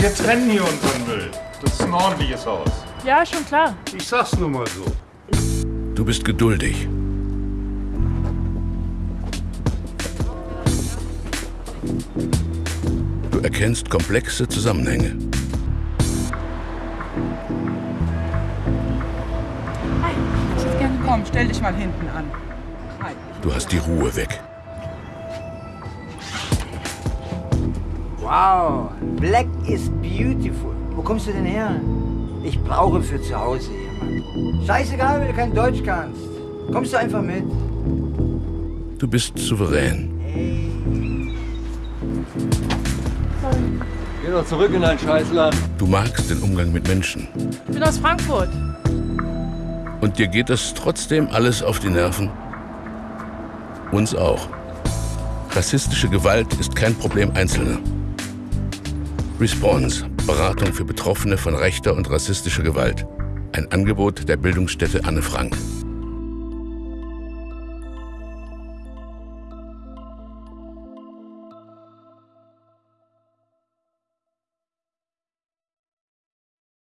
Wir trennen hier unseren Müll. Das ist ein ordentliches Haus. Ja, schon klar. Ich sag's nur mal so. Du bist geduldig. Du erkennst komplexe Zusammenhänge. Komm, stell dich mal hinten an. Du hast die Ruhe weg. Wow, black is beautiful. Wo kommst du denn her? Ich brauche für zu Hause jemanden. Scheißegal, wenn du kein Deutsch kannst. Kommst du einfach mit? Du bist souverän. Geh doch zurück in dein Scheißland. Du magst den Umgang mit Menschen. Ich bin aus Frankfurt. Und dir geht das trotzdem alles auf die Nerven? Uns auch. Rassistische Gewalt ist kein Problem Einzelner. Response, Beratung für Betroffene von rechter und rassistischer Gewalt. Ein Angebot der Bildungsstätte Anne Frank.